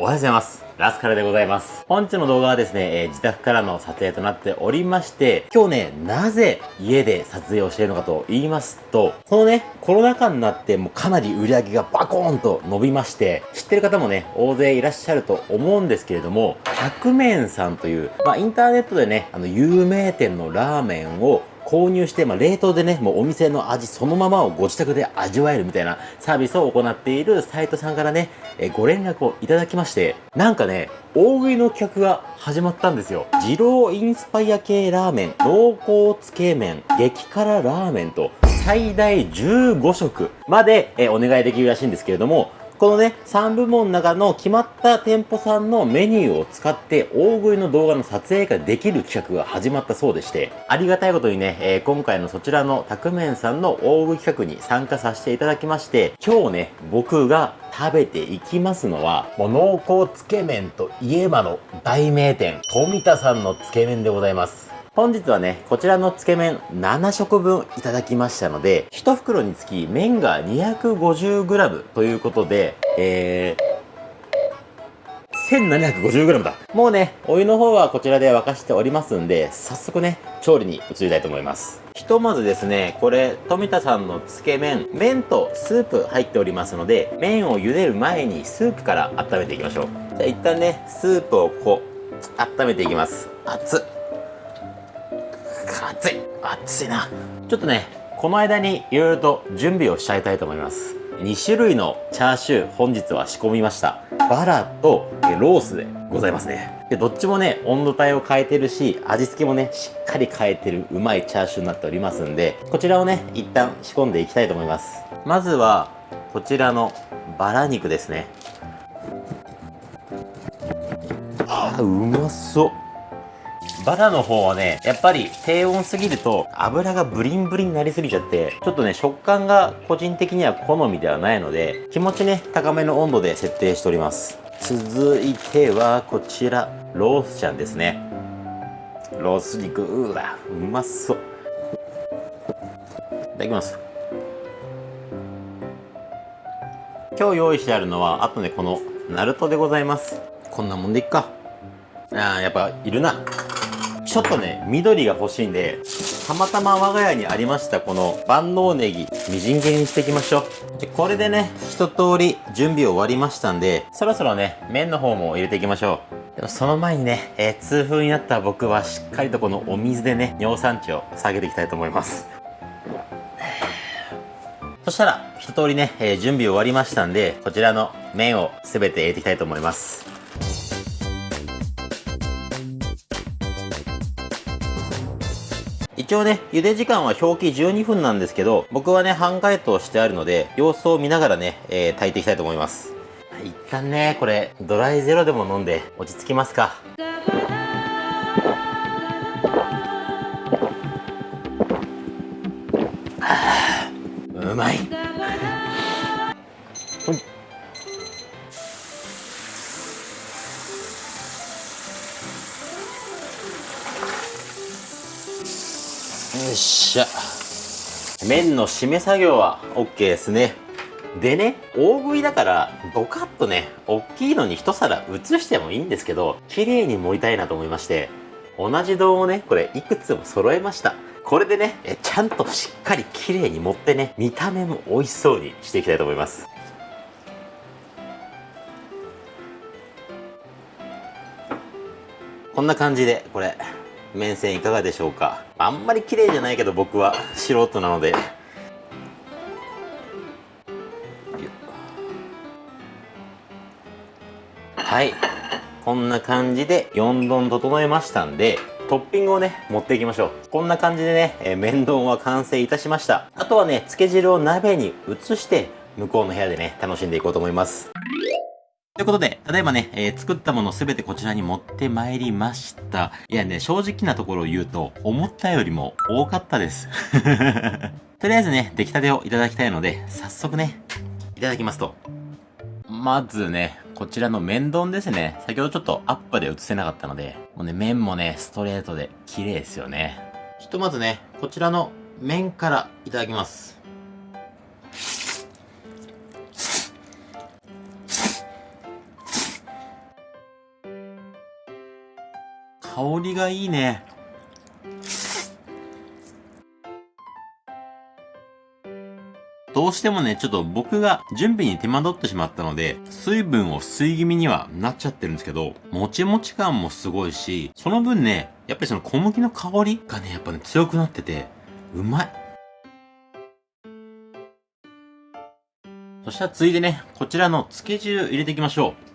おはようございます。ラスカルでございます。本日の動画はですね、えー、自宅からの撮影となっておりまして、今日ね、なぜ家で撮影をしているのかと言いますと、このね、コロナ禍になってもうかなり売り上げがバコーンと伸びまして、知ってる方もね、大勢いらっしゃると思うんですけれども、百麺さんという、まあインターネットでね、あの有名店のラーメンを購入して、まあ、冷凍でね、もうお店の味そのままをご自宅で味わえるみたいなサービスを行っているサイトさんからね、えご連絡をいただきまして、なんかね、大食いの企画が始まったんですよ。二郎インスパイア系ラーメン、濃厚つけ麺、激辛ラーメンと、最大15食まで、えお願いできるらしいんですけれども、このね、3部門の中の決まった店舗さんのメニューを使って大食いの動画の撮影ができる企画が始まったそうでして、ありがたいことにね、えー、今回のそちらのタクメンさんの大食い企画に参加させていただきまして、今日ね、僕が食べていきますのは、もう濃厚つけ麺といえばの大名店、富田さんのつけ麺でございます。本日はね、こちらのつけ麺7食分いただきましたので、1袋につき麺が 250g ということで、えー、1750g だ。もうね、お湯の方はこちらで沸かしておりますんで、早速ね、調理に移りたいと思います。ひとまずですね、これ、富田さんのつけ麺、麺とスープ入っておりますので、麺を茹でる前にスープから温めていきましょう。じゃあ一旦ね、スープをこう、温めていきます。熱っ。熱い。熱いな。ちょっとねこの間にいろいろと準備をしちゃいたいと思います。2種類のチャーシュー本日は仕込みました。バラとロースでございますね。でどっちもね温度帯を変えてるし味付けもねしっかり変えてるうまいチャーシューになっておりますんでこちらをね一旦仕込んでいきたいと思います。まずはこちらのバラ肉ですね。あーうまそう。バラの方はね、やっぱり低温すぎると油がブリンブリンになりすぎちゃって、ちょっとね、食感が個人的には好みではないので、気持ちね、高めの温度で設定しております。続いては、こちら、ロースちゃんですね。ロース肉、うわ、うまそう。いただきます。今日用意してあるのは、あとね、この、ナルトでございます。こんなもんでいっか。ああ、やっぱ、いるな。ちょっとね、緑が欲しいんで、たまたま我が家にありましたこの万能ネギ、みじん切りにしていきましょう。でこれでね、一通り準備終わりましたんで、そろそろね、麺の方も入れていきましょう。でもその前にね、えー、痛風になった僕はしっかりとこのお水でね、尿酸値を下げていきたいと思います。そしたら、一通りね、えー、準備終わりましたんで、こちらの麺を全て入れていきたいと思います。一応ね、茹で時間は表記12分なんですけど、僕はね、半解凍してあるので、様子を見ながらね、えー、炊いていきたいと思います。一旦ね、これ、ドライゼロでも飲んで落ち着きますか。うまい。っしゃ。麺の締め作業は OK ですね。でね大食いだからドカッとね大きいのに一皿移してもいいんですけど綺麗に盛りたいなと思いまして同じ丼をねこれいくつも揃えました。これでねえちゃんとしっかり綺麗に盛ってね見た目も美味しそうにしていきたいと思います。こんな感じでこれ面線いかがでしょうか？あんまり綺麗じゃないけど僕は素人なのではいこんな感じで4丼整えましたんでトッピングをね、持っていきましょう。こんな感じでね、えー、麺丼は完成いたしました。あとはね、漬け汁を鍋に移して、向こうの部屋でね、楽しんでいこうと思います。ということで、ただいまね、えー、作ったものすべてこちらに持ってまいりました。いやね、正直なところを言うと、思ったよりも多かったです。とりあえずね、出来たてをいただきたいので、早速ね、いただきますと。まずね、こちらの麺丼ですね。先ほどちょっとアップで映せなかったので、もうね、麺もね、ストレートで綺麗ですよね。ひとまずね、こちらの麺からいただきます。香りがいいね。どうしてもね、ちょっと僕が準備に手間取ってしまったので、水分を吸い気味にはなっちゃってるんですけど、もちもち感もすごいし、その分ね、やっぱりその小麦の香りがね、やっぱね、強くなってて、うまい。そしたらついでね、こちらの漬け汁入れていきましょう。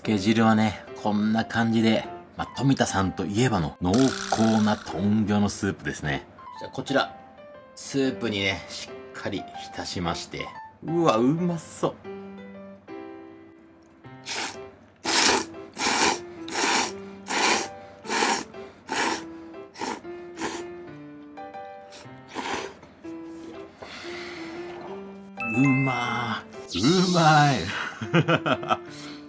漬け汁はね、こんな感じで、まあ、富田さんといえばの濃厚な豚魚のスープですね。じゃあこちら、スープにね、しっかり浸しまして。うわ、うまそう。うまーうまい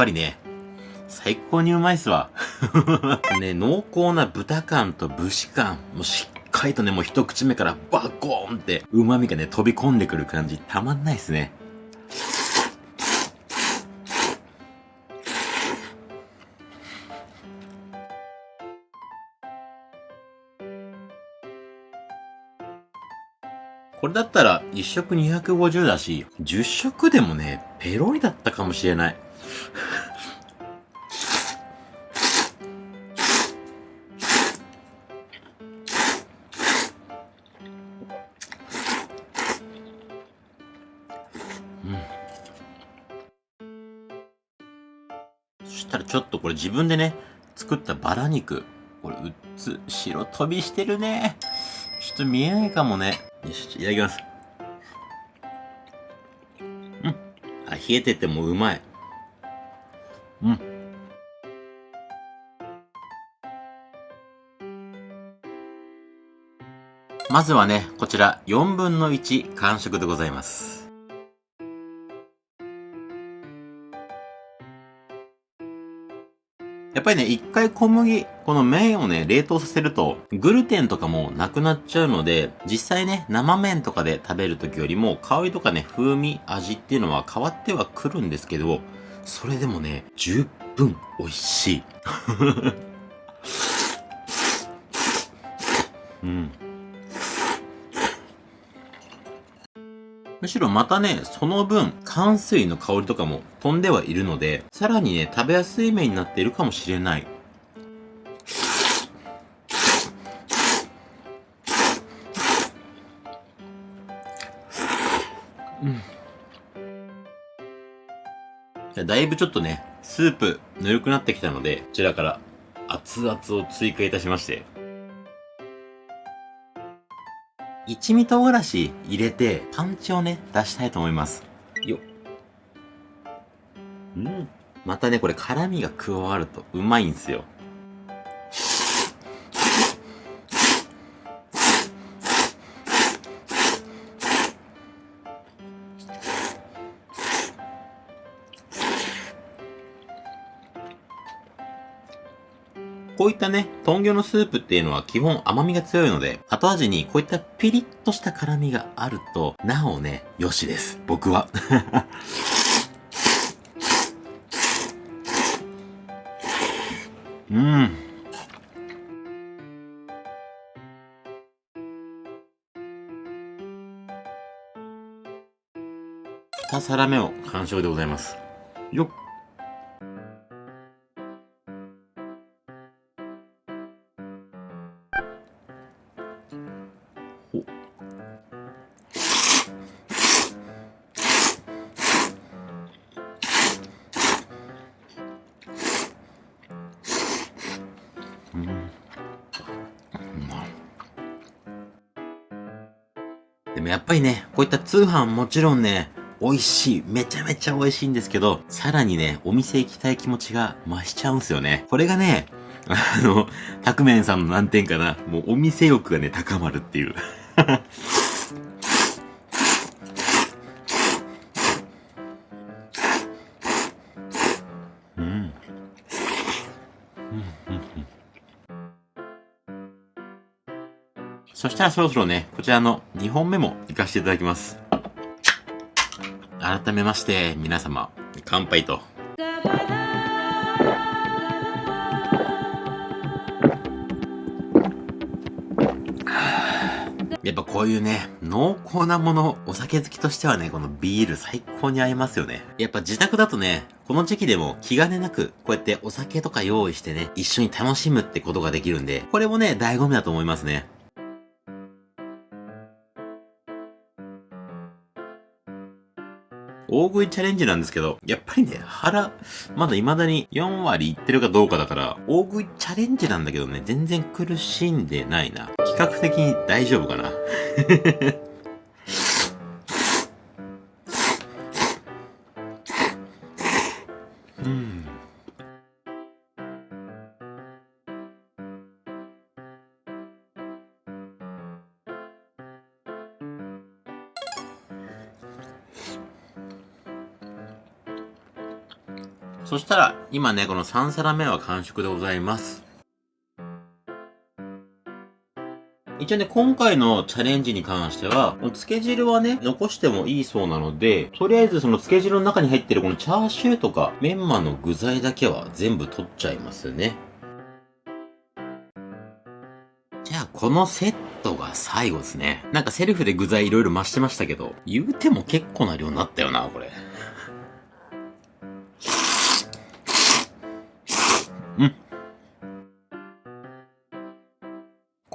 ぱりね、最高にうまいっすわ。ね、濃厚な豚感と節感、もうしっかりとね、もう一口目からバコーンって旨味がね、飛び込んでくる感じ、たまんないっすね。これだったら1食250だし、10食でもね、ペロリだったかもしれない。たらちょっとこれ自分でね、作ったバラ肉。これ、うっつ、白飛びしてるね。ちょっと見えないかもね。よし、いただきます。うん。あ、冷えててもうまい。うん。まずはね、こちら4分の1完食でございます。やっぱりね、一回小麦、この麺をね、冷凍させると、グルテンとかもなくなっちゃうので、実際ね、生麺とかで食べる時よりも、香りとかね、風味、味っていうのは変わってはくるんですけど、それでもね、十分美味しい。うん。むしろまたね、その分、乾水の香りとかも飛んではいるので、さらにね、食べやすい麺になっているかもしれない。うん。だいぶちょっとね、スープぬるくなってきたので、こちらから熱々を追加いたしまして、一味唐辛子入れて、パンチをね、出したいと思います。ようん。またね、これ辛味が加わるとうまいんすよ。こういったね、豚魚のスープっていうのは基本甘みが強いので、後味にこういったピリッとした辛みがあると、なおね、よしです。僕は。うん。2皿目を完食でございます。よっ。でもやっぱりね、こういった通販もちろんね、美味しい。めちゃめちゃ美味しいんですけど、さらにね、お店行きたい気持ちが増しちゃうんすよね。これがね、あの、たくめんさんの難点かな。もうお店欲がね、高まるっていう。そしたらそろそろね、こちらの2本目も行かせていただきます。改めまして、皆様、乾杯と。やっぱこういうね、濃厚なもの、お酒好きとしてはね、このビール最高に合いますよね。やっぱ自宅だとね、この時期でも気兼ねなく、こうやってお酒とか用意してね、一緒に楽しむってことができるんで、これもね、醍醐味だと思いますね。大食いチャレンジなんですけど、やっぱりね、腹、まだ未だに4割いってるかどうかだから、大食いチャレンジなんだけどね、全然苦しんでないな。比較的に大丈夫かな。そしたら、今ね、この3皿目は完食でございます。一応ね、今回のチャレンジに関しては、つけ汁はね、残してもいいそうなので、とりあえずそのつけ汁の中に入ってるこのチャーシューとか、メンマの具材だけは全部取っちゃいますね。じゃあ、このセットが最後ですね。なんかセルフで具材いろいろ増してましたけど、言うても結構な量になったよな、これ。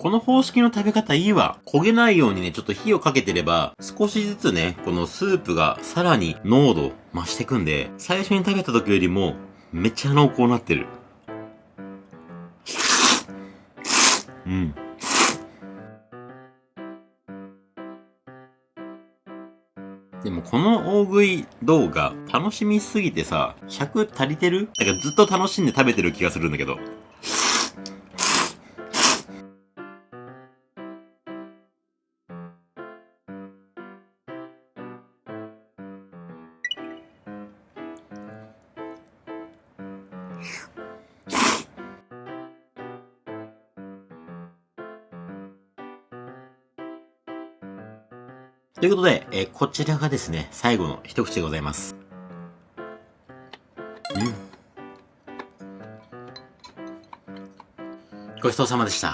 この方式の食べ方いいわ。焦げないようにね、ちょっと火をかけてれば、少しずつね、このスープがさらに濃度増してくんで、最初に食べた時よりも、めっちゃ濃厚になってる。うん。でもこの大食い動画楽しみすぎてさ、尺足りてる？だからずっと楽しんで食べてる気がするんだけど。ということで、えー、こちらがですね、最後の一口でございます。うん。ごちそうさまでした。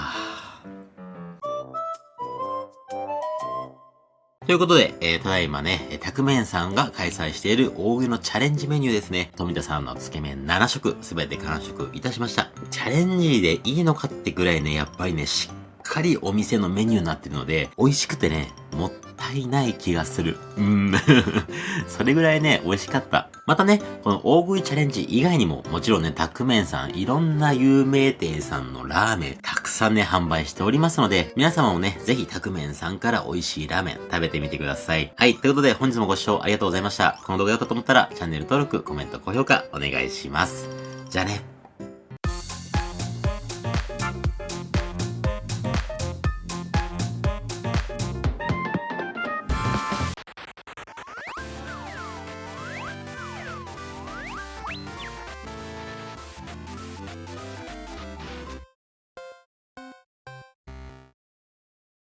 ということで、えー、ただいまね、えたくめんさんが開催している大食いのチャレンジメニューですね。富田さんのつけ麺7食、すべて完食いたしました。チャレンジでいいのかってぐらいね、やっぱりね、しっかりお店のメニューになってるので、美味しくてね、もったいない気がする。うん。それぐらいね、美味しかった。またね、この大食いチャレンジ以外にも、もちろんね、タクメンさん、いろんな有名店さんのラーメン、たくさんね、販売しておりますので、皆様もね、ぜひタクメンさんから美味しいラーメン、食べてみてください。はい、ということで、本日もご視聴ありがとうございました。この動画だったと思ったら、チャンネル登録、コメント、高評価、お願いします。じゃあね。